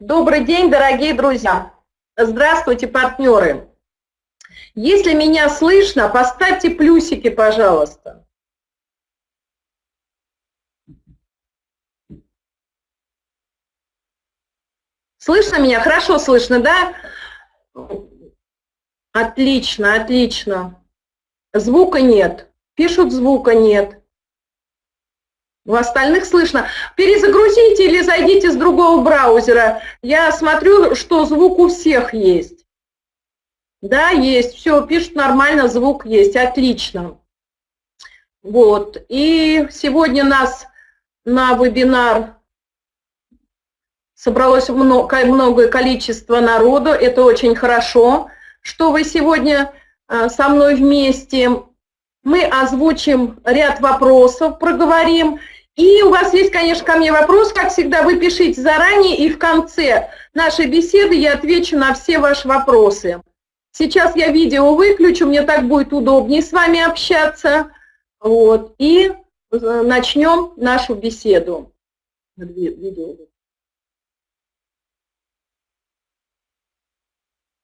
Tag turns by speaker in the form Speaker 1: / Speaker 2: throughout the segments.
Speaker 1: Добрый день, дорогие друзья. Здравствуйте, партнеры. Если меня слышно, поставьте плюсики, пожалуйста. Слышно меня? Хорошо слышно, да? Отлично, отлично. Звука нет. Пишут, звука нет. У остальных слышно. Перезагрузите или зайдите с другого браузера. Я смотрю, что звук у всех есть. Да, есть. Все, пишут нормально, звук есть. Отлично. Вот. И сегодня нас на вебинар собралось много, многое количество народу. Это очень хорошо, что вы сегодня э, со мной вместе. Мы озвучим ряд вопросов, проговорим. И у вас есть, конечно, ко мне вопрос, как всегда, вы пишите заранее, и в конце нашей беседы я отвечу на все ваши вопросы. Сейчас я видео выключу, мне так будет удобнее с вами общаться. Вот, и э, начнем нашу беседу.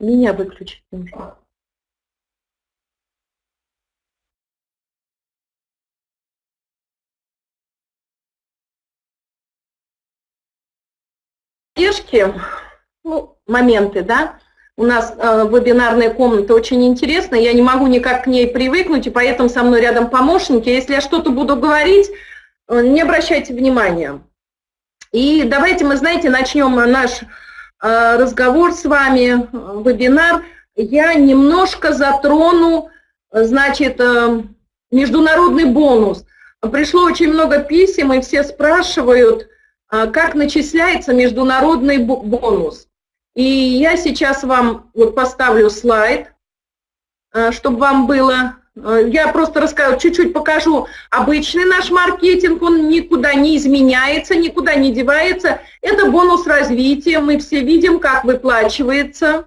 Speaker 1: Меня выключить нужно. Задержки, ну, моменты, да, у нас э, вебинарная комната очень интересная, я не могу никак к ней привыкнуть, и поэтому со мной рядом помощники. Если я что-то буду говорить, э, не обращайте внимания. И давайте мы, знаете, начнем наш э, разговор с вами, э, вебинар. Я немножко затрону, значит, э, международный бонус. Пришло очень много писем, и все спрашивают, как начисляется международный бонус. И я сейчас вам вот поставлю слайд, а, чтобы вам было... А, я просто расскажу, чуть-чуть покажу обычный наш маркетинг, он никуда не изменяется, никуда не девается. Это бонус развития, мы все видим, как выплачивается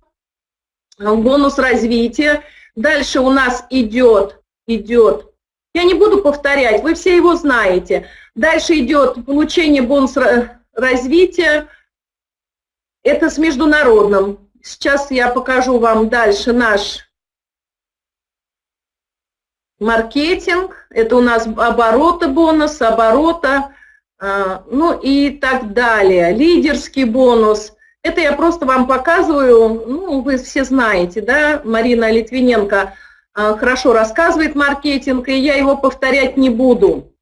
Speaker 1: бонус развития. Дальше у нас идет, идет, я не буду повторять, вы все его знаете – Дальше идет получение бонуса развития. Это с международным. Сейчас я покажу вам дальше наш маркетинг. Это у нас обороты бонус, оборота, а, ну и так далее. Лидерский бонус. Это я просто вам показываю, ну, вы все знаете, да, Марина Литвиненко а, хорошо рассказывает маркетинг, и я его повторять не буду.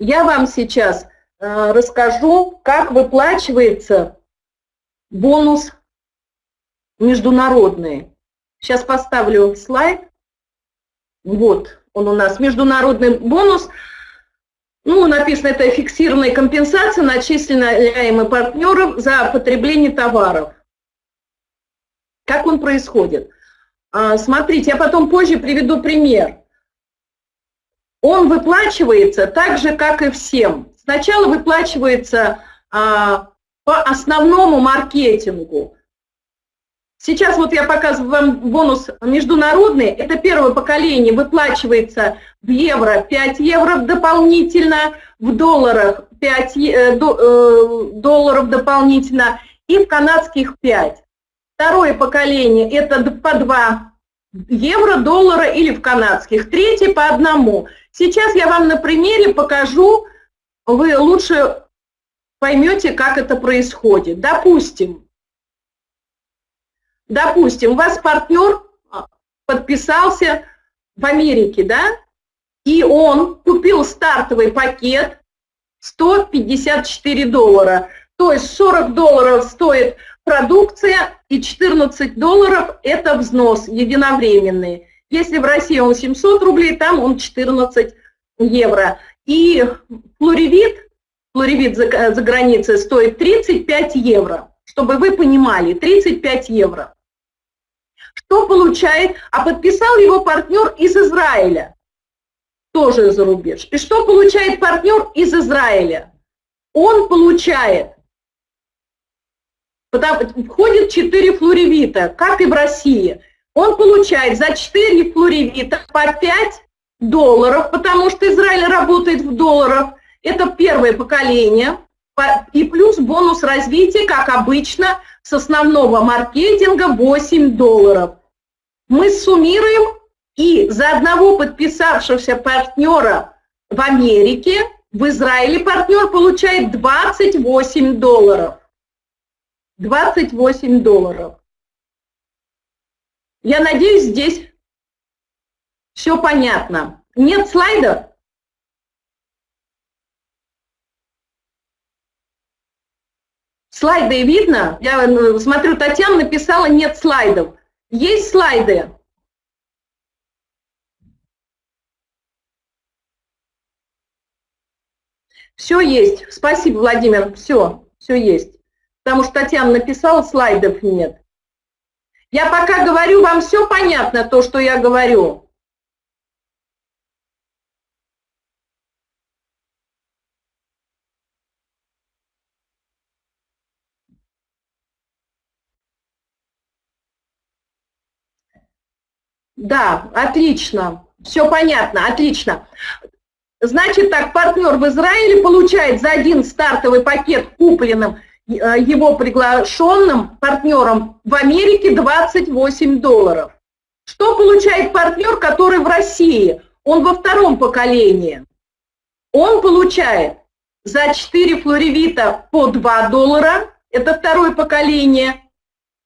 Speaker 1: Я вам сейчас э, расскажу, как выплачивается бонус международный. Сейчас поставлю слайд. Вот он у нас, международный бонус. Ну, написано, это фиксированная компенсация, начисленная партнеров за потребление товаров. Как он происходит? А, смотрите, я потом позже приведу пример он выплачивается так же, как и всем. Сначала выплачивается а, по основному маркетингу. Сейчас вот я показываю вам бонус международный. Это первое поколение выплачивается в евро 5 евро дополнительно, в долларах 5 э, э, долларов дополнительно и в канадских 5. Второе поколение это по 2 евро, доллара или в канадских. Третье по одному. Сейчас я вам на примере покажу, вы лучше поймете, как это происходит. Допустим, допустим, у вас партнер подписался в Америке, да, и он купил стартовый пакет 154 доллара. То есть 40 долларов стоит продукция и 14 долларов – это взнос единовременный. Если в России он 700 рублей, там он 14 евро. И флоревит, флоревит за, за границей стоит 35 евро. Чтобы вы понимали, 35 евро. Что получает? А подписал его партнер из Израиля, тоже за рубеж. И что получает партнер из Израиля? Он получает входит 4 флоревита, как и в России. Он получает за 4 флоревита по 5 долларов, потому что Израиль работает в долларах. Это первое поколение. и плюс бонус развития, как обычно, с основного маркетинга 8 долларов. Мы суммируем, и за одного подписавшегося партнера в Америке, в Израиле партнер получает 28 долларов. 28 долларов. Я надеюсь, здесь все понятно. Нет слайдов? Слайды видно? Я э, смотрю, Татьяна написала, нет слайдов. Есть слайды? Все есть. Спасибо, Владимир. Все, все есть. Потому что Татьяна написала, слайдов нет. Я пока говорю, вам все понятно, то, что я говорю. Да, отлично. Все понятно, отлично. Значит так, партнер в Израиле получает за один стартовый пакет купленным его приглашенным партнером в Америке 28 долларов. Что получает партнер, который в России? Он во втором поколении. Он получает за 4 флоревита по 2 доллара, это второе поколение,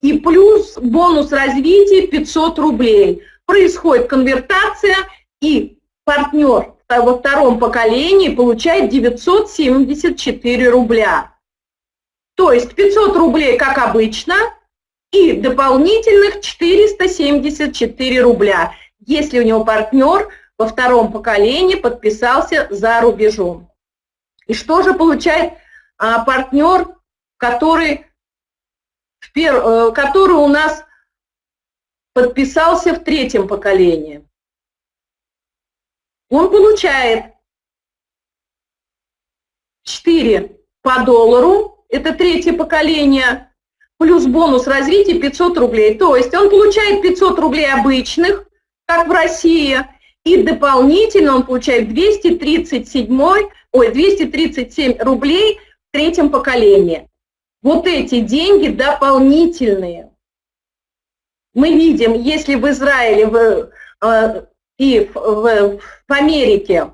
Speaker 1: и плюс бонус развития 500 рублей – происходит конвертация, и партнер во втором поколении получает 974 рубля. То есть 500 рублей, как обычно, и дополнительных 474 рубля, если у него партнер во втором поколении подписался за рубежом. И что же получает а, партнер, который, в пер, э, который у нас подписался в третьем поколении. Он получает 4 по доллару, это третье поколение, плюс бонус развития 500 рублей. То есть он получает 500 рублей обычных, как в России, и дополнительно он получает 237, ой, 237 рублей в третьем поколении. Вот эти деньги дополнительные мы видим, если в Израиле в, э, и в, в, в Америке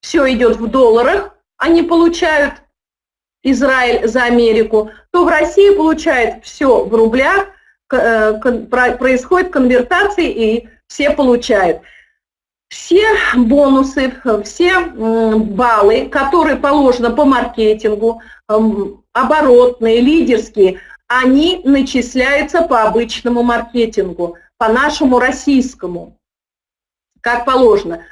Speaker 1: все идет в долларах, они получают Израиль за Америку, то в России получают все в рублях, э, происходит конвертация и все получают. Все бонусы, все баллы, которые положены по маркетингу, оборотные, лидерские, они начисляются по обычному маркетингу, по нашему российскому, как положено.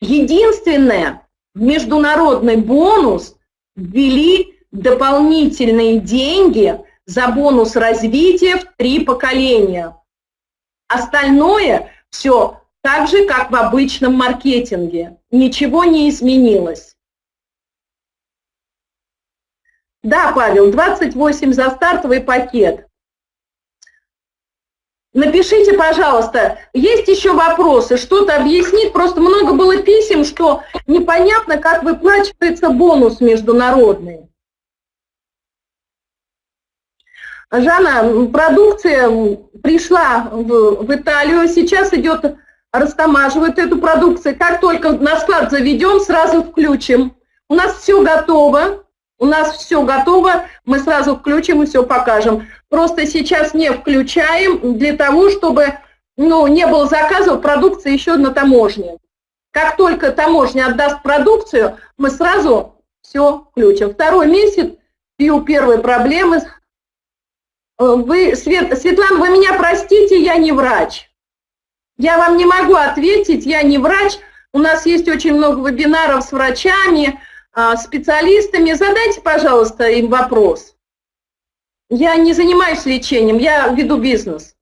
Speaker 1: Единственное, международный бонус ввели дополнительные деньги за бонус развития в три поколения. Остальное все так же, как в обычном маркетинге. Ничего не изменилось. Да, Павел, 28 за стартовый пакет. Напишите, пожалуйста, есть еще вопросы, что-то объяснить, просто много было писем, что непонятно, как выплачивается бонус международный. Жанна, продукция пришла в, в Италию, сейчас идет, растамаживают эту продукцию. Как только на склад заведем, сразу включим. У нас все готово, у нас все готово, мы сразу включим и все покажем. Просто сейчас не включаем для того, чтобы ну, не было заказов продукции еще на таможне. Как только таможня отдаст продукцию, мы сразу все включим. Второй месяц, пью первые проблемы. Э, вы, Свет, Светлана, вы меня простите, я не врач. Я вам не могу ответить, я не врач. У нас есть очень много вебинаров с врачами, а, специалистами, задайте, пожалуйста, им вопрос. Я не занимаюсь лечением, я веду бизнес.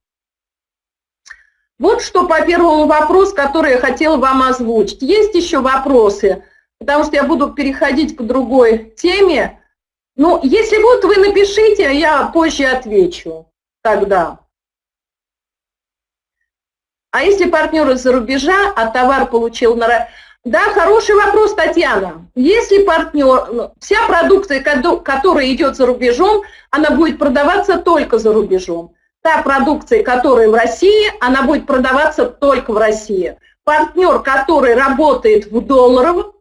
Speaker 1: Вот что по первому вопросу, который я хотела вам озвучить. Есть еще вопросы, потому что я буду переходить к другой теме. Ну, если вот вы напишите, я позже отвечу тогда. А если партнер из-за рубежа, а товар получил на... Да, хороший вопрос, Татьяна. Если партнер, ну, вся продукция, которая идет за рубежом, она будет продаваться только за рубежом. Та продукция, которая в России, она будет продаваться только в России. Партнер, который работает в долларовом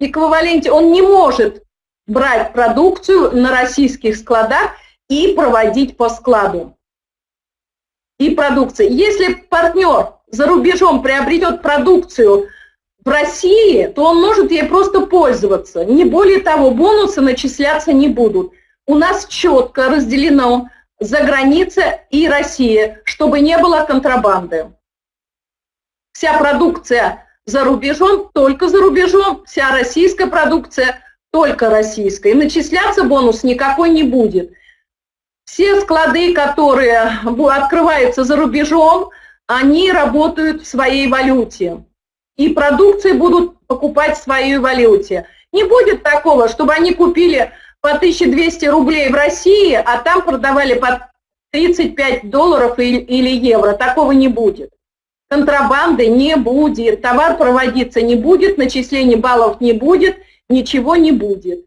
Speaker 1: эквиваленте, он не может брать продукцию на российских складах и проводить по складу. И продукции. Если партнер за рубежом приобретет продукцию в России, то он может ей просто пользоваться. Не более того, бонусы начисляться не будут. У нас четко разделено за граница и Россия, чтобы не было контрабанды. Вся продукция за рубежом, только за рубежом, вся российская продукция только российская. И начисляться бонус никакой не будет. Все склады, которые открываются за рубежом, они работают в своей валюте и продукции будут покупать в своей валюте. Не будет такого, чтобы они купили по 1200 рублей в России, а там продавали по 35 долларов или евро. Такого не будет. Контрабанды не будет, товар проводиться не будет, начислений баллов не будет, ничего не будет.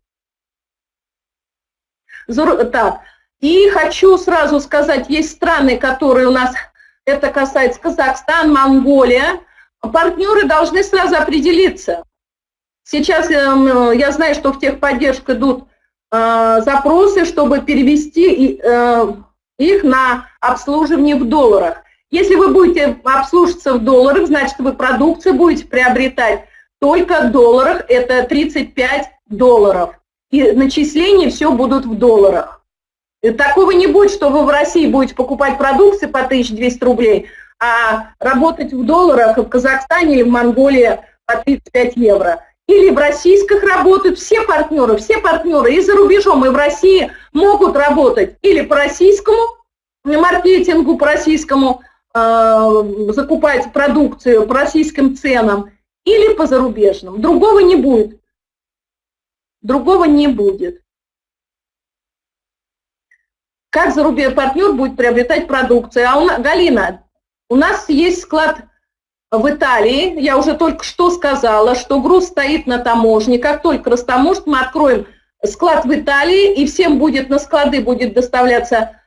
Speaker 1: Так, и хочу сразу сказать, есть страны, которые у нас, это касается Казахстан, Монголия, партнеры должны сразу определиться. Сейчас эм, я знаю, что в техподдержку идут э, запросы, чтобы перевести э, их на обслуживание в долларах. Если вы будете обслуживаться в долларах, значит, вы продукцию будете приобретать только в долларах, это 35 долларов. И начисления все будут в долларах. И такого не будет, что вы в России будете покупать продукцию по 1200 рублей, а работать в долларах в Казахстане или в Монголии по 35 евро. Или в российских работают все партнеры, все партнеры и за рубежом, и в России могут работать или по российскому маркетингу, по российскому э, закупать продукцию по российским ценам, или по зарубежным. Другого не будет. Другого не будет. Как зарубежный партнер будет приобретать продукцию? А у нас, Галина, у нас есть склад в Италии, я уже только что сказала, что груз стоит на таможне. Как только растаможат, мы откроем склад в Италии, и всем будет на склады будет доставляться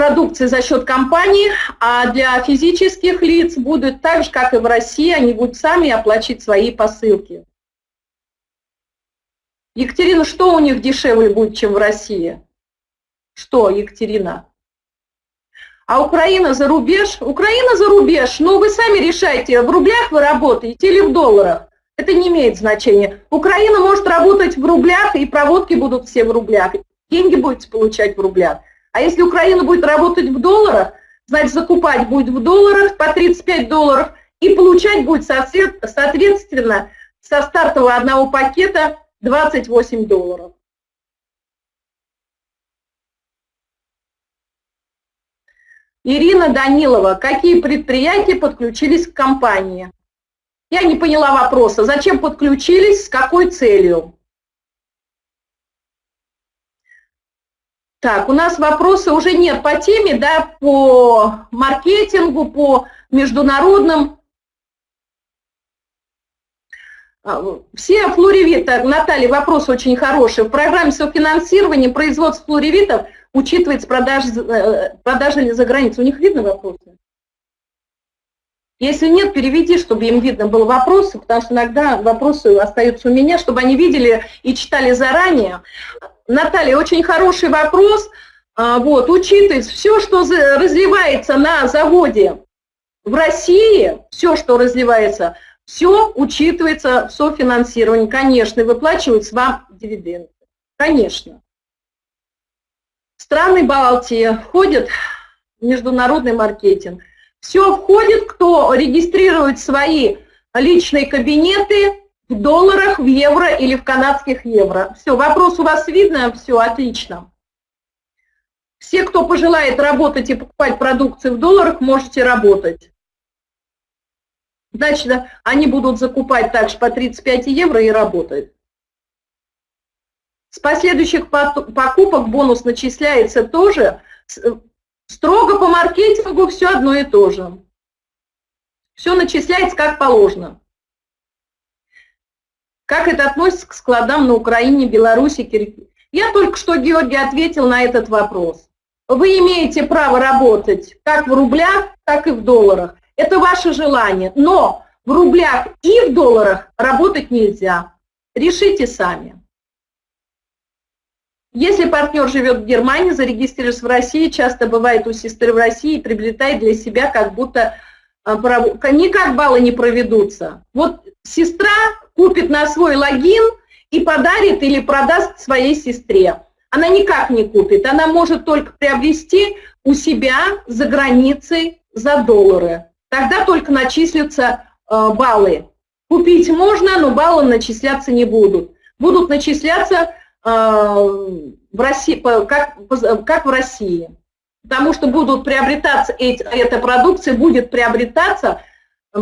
Speaker 1: продукция за счет компании, а для физических лиц будет так же, как и в России, они будут сами оплачивать свои посылки. Екатерина, что у них дешевле будет, чем в России? Что, Екатерина? А Украина за рубеж? Украина за рубеж, ну вы сами решайте, в рублях вы работаете или в долларах. Это не имеет значения. Украина может работать в рублях, и проводки будут все в рублях. Деньги будете получать в рублях. А если Украина будет работать в долларах, значит закупать будет в долларах по 35 долларов и получать будет соответственно со стартового одного пакета 28 долларов. Ирина Данилова, какие предприятия подключились к компании? Я не поняла вопроса. Зачем подключились, с какой целью? Так, у нас вопросы уже нет по теме, да, по маркетингу, по международным. А, все флоревиты, Наталья, вопрос очень хороший. В программе софинансирования производства флоревитов – учитывается продажа, э, продажа за границу. У них видно вопросы? Если нет, переведи, чтобы им видно было вопросы, потому что иногда вопросы остаются у меня, чтобы они видели и читали заранее. Наталья, очень хороший вопрос. А, вот, учитывается все, что разливается на заводе в России, все, что разливается, все учитывается в софинансировании, конечно, и выплачиваются вам дивиденды. Конечно. Страны Балтии входят в международный маркетинг. Все входит, кто регистрирует свои личные кабинеты в долларах, в евро или в канадских евро. Все, вопрос у вас видно, все отлично. Все, кто пожелает работать и покупать продукцию в долларах, можете работать. Значит, они будут закупать также по 35 евро и работать. С последующих покупок бонус начисляется тоже. Строго по маркетингу все одно и то же. Все начисляется как положено. Как это относится к складам на Украине, Беларуси, Киргизии? Я только что, Георгий, ответил на этот вопрос. Вы имеете право работать как в рублях, так и в долларах. Это ваше желание. Но в рублях и в долларах работать нельзя. Решите сами. Если партнер живет в Германии, зарегистрируется в России, часто бывает у сестры в России и приобретает для себя как будто а, никак баллы не проведутся. Вот сестра купит на свой логин и подарит или продаст своей сестре. Она никак не купит, она может только приобрести у себя за границей за доллары. Тогда только начислятся э, баллы. Купить можно, но баллы начисляться не будут. Будут начисляться э, в России, как, как в России потому что будут приобретаться, эти, эта продукция будет приобретаться э,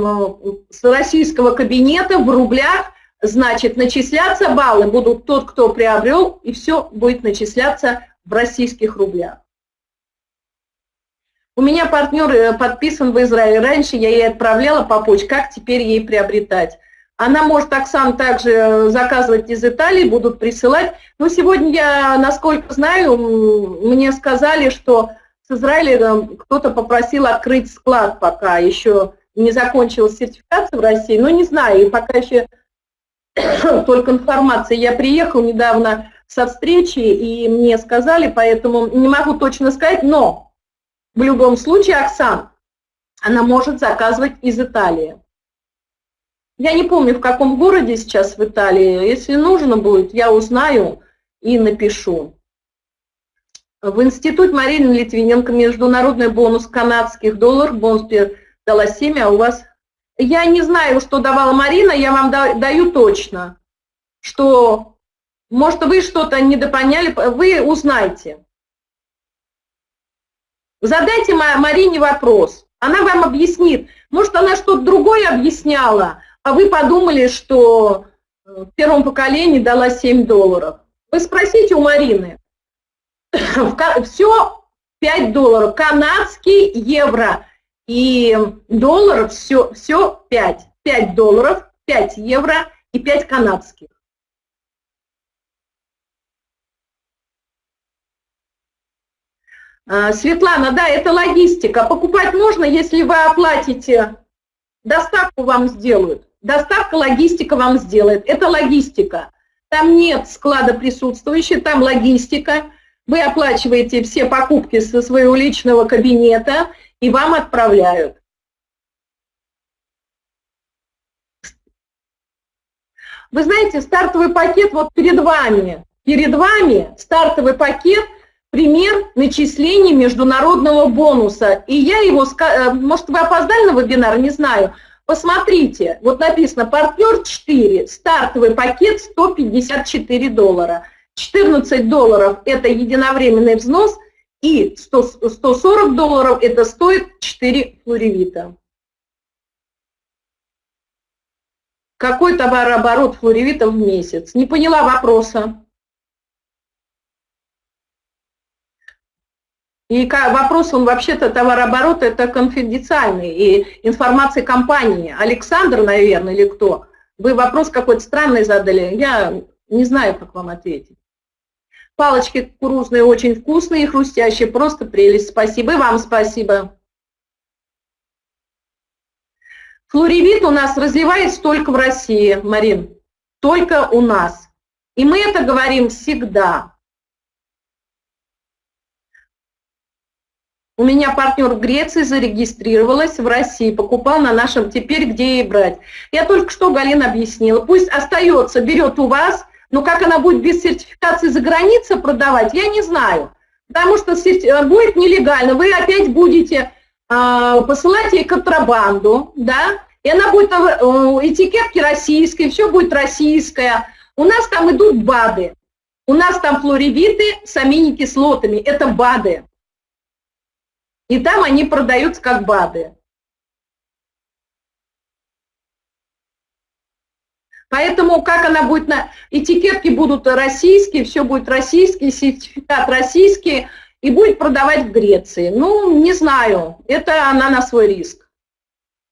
Speaker 1: с российского кабинета в рублях, значит, начисляться баллы будут тот, кто приобрел, и все будет начисляться в российских рублях. У меня партнер э, подписан в Израиле. Раньше я ей отправляла по почте, как теперь ей приобретать. Она может, Оксана, также э, заказывать из Италии, будут присылать. Но сегодня я, насколько знаю, мне сказали, что с Израилем кто-то попросил открыть склад пока, еще не закончилась сертификация в России, но не знаю, и пока еще только информация. Я приехал недавно со встречи, и мне сказали, поэтому не могу точно сказать, но в любом случае Оксан, она может заказывать из Италии. Я не помню, в каком городе сейчас в Италии. Если нужно будет, я узнаю и напишу. В институт Марины Литвиненко международный бонус канадских долларов, бонус дала 7, а у вас... Я не знаю, что давала Марина, я вам даю точно, что, может, вы что-то недопоняли, вы узнаете. Задайте Марине вопрос, она вам объяснит. Может, она что-то другое объясняла, а вы подумали, что э, в первом поколении дала 7 долларов. Вы спросите у Марины все 5 долларов, канадский евро и долларов все, все 5. 5 долларов, 5 евро и 5 канадских. А, Светлана, да, это логистика. Покупать можно, если вы оплатите, доставку вам сделают. Доставка, логистика вам сделает. Это логистика. Там нет склада присутствующей, там логистика. Вы оплачиваете все покупки со своего личного кабинета и вам отправляют. Вы знаете, стартовый пакет вот перед вами, перед вами стартовый пакет, пример начисления международного бонуса. И я его, э, может вы опоздали на вебинар, не знаю, посмотрите, вот написано партнер 4, стартовый пакет 154 доллара. 14 долларов – это единовременный взнос, и 100, 140 долларов – это стоит 4 флоревита. Какой товарооборот флоревита в месяц? Не поняла вопроса. И вопрос, он вообще-то товарооборот, это конфиденциальный, и информация компании. Александр, наверное, или кто? Вы вопрос какой-то странный задали, я не знаю, как вам ответить. Палочки кукурузные очень вкусные и хрустящие, просто прелесть. Спасибо и вам спасибо. Флоревит у нас разливается только в России, Марин, только у нас. И мы это говорим всегда. У меня партнер в Греции зарегистрировалась в России, покупал на нашем теперь, где ей брать. Я только что Галина объяснила. Пусть остается, берет у вас, но как она будет без сертификации за границей продавать, я не знаю. Потому что э, будет нелегально. Вы опять будете э, посылать ей контрабанду, да, и она будет, э, этикетки российские, все будет российское. У нас там идут БАДы. У нас там флоревиты с аминокислотами. Это БАДы. И там они продаются как БАДы. Поэтому как она будет на... Этикетки будут российские, все будет российский, сертификат российский, и будет продавать в Греции. Ну, не знаю, это она на свой риск.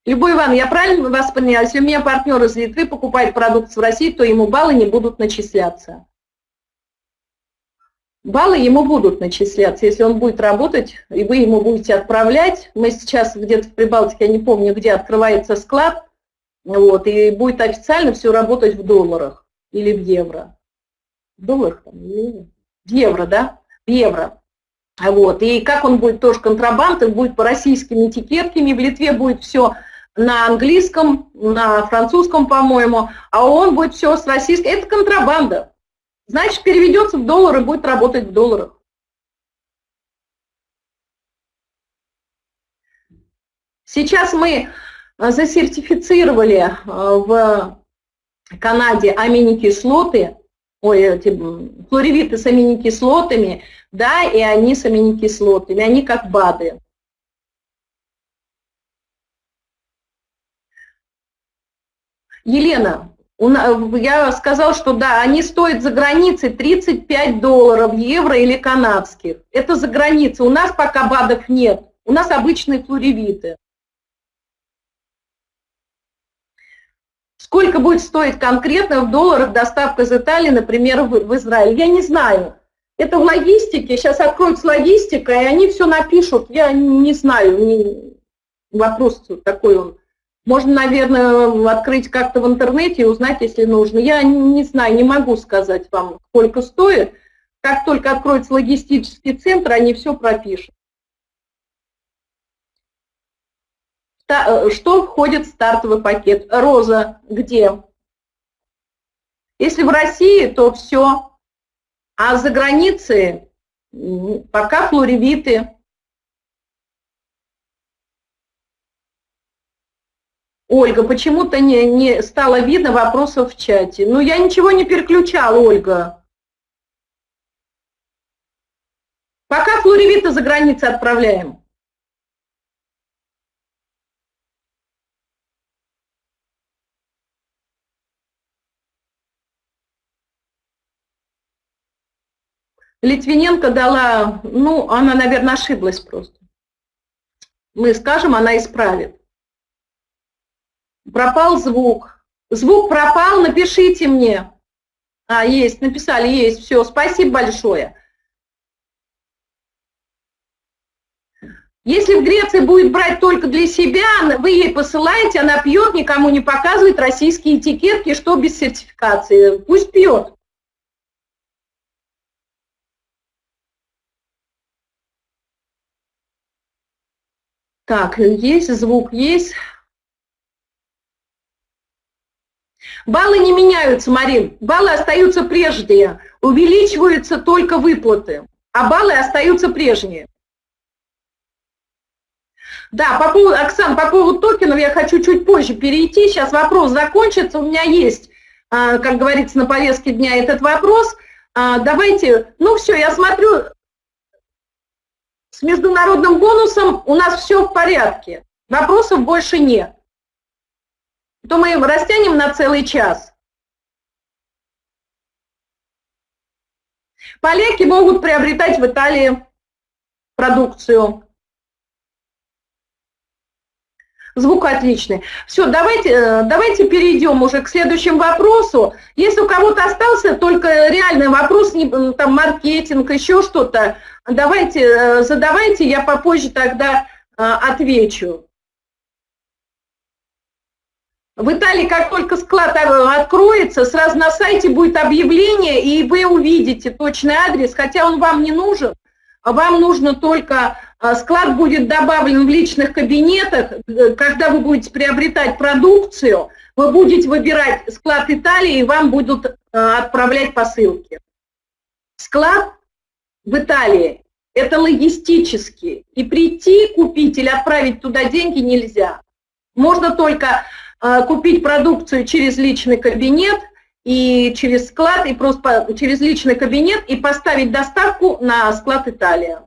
Speaker 1: Любой Иван, я правильно вас поняла? Если у меня партнер из Литвы покупает продукцию в России, то ему баллы не будут начисляться. Баллы ему будут начисляться, если он будет работать, и вы ему будете отправлять. Мы сейчас где-то в Прибалтике, я не помню, где открывается склад, вот, и будет официально все работать в долларах или в евро. В долларах там, или в евро, да? В евро. Вот. И как он будет тоже контрабандой, будет по российскими этикетками, в Литве будет все на английском, на французском, по-моему, а он будет все с российским. Это контрабанда. Значит, переведется в доллары, будет работать в долларах. Сейчас мы э, засертифицировали э, в Канаде аминокислоты, ой, эти флоревиты с аминокислотами, да, и они с аминокислотами, они как БАДы. Елена, я сказал, что да, они стоят за границей 35 долларов, евро или канадских. Это за границей. У нас пока БАДов нет. У нас обычные флоревиты. Сколько будет стоить конкретно в долларах доставка из Италии, например, в Израиль? Я не знаю. Это в логистике. Сейчас откроется логистика, и они все напишут. Я не знаю. Вопрос такой он. Можно, наверное, открыть как-то в интернете и узнать, если нужно. Я не знаю, не могу сказать вам, сколько стоит. Как только откроется логистический центр, они все пропишут. Э, что входит в стартовый пакет? Роза где? Если в России, то все. А за границей пока флоревиты, Ольга, почему-то не, не стало видно вопросов в чате. Ну, я ничего не переключала, Ольга. Пока флоревита за границей отправляем. Литвиненко дала, ну, она, наверное, ошиблась просто. Мы скажем, она исправит. Пропал звук. Звук пропал, напишите мне. А, есть, написали, есть, все, спасибо большое. Если в Греции будет брать только для себя, вы ей посылаете, она пьет, никому не показывает российские этикетки, что без сертификации. Пусть пьет. Так, есть звук, есть. Баллы не меняются, Марин. Баллы остаются прежние. Увеличиваются только выплаты, а баллы остаются прежние. Да, по поводу, Оксан, по поводу токенов я хочу чуть позже перейти. Сейчас вопрос закончится. У меня есть, а, как говорится, на повестке дня этот вопрос. А, давайте, ну все, я смотрю, с международным бонусом у нас все в порядке. Вопросов больше нет то мы растянем на целый час. Поляки могут приобретать в Италии продукцию. Звук отличный. Все, давайте, э, давайте перейдем уже к следующему вопросу. Если у кого-то остался только реальный вопрос, там маркетинг, еще что-то, давайте, э, задавайте, я попозже тогда э, отвечу. В Италии, как только склад откроется, сразу на сайте будет объявление, и вы увидите точный адрес, хотя он вам не нужен. Вам нужно только, а, склад будет добавлен в личных кабинетах, э, когда вы будете приобретать продукцию, вы будете выбирать склад Италии, и вам будут отправлять посылки. Склад в Италии – это логистически, и прийти, купить или отправить туда деньги нельзя. Можно только купить продукцию через личный кабинет и через склад, и просто через личный кабинет и поставить доставку на склад Италия.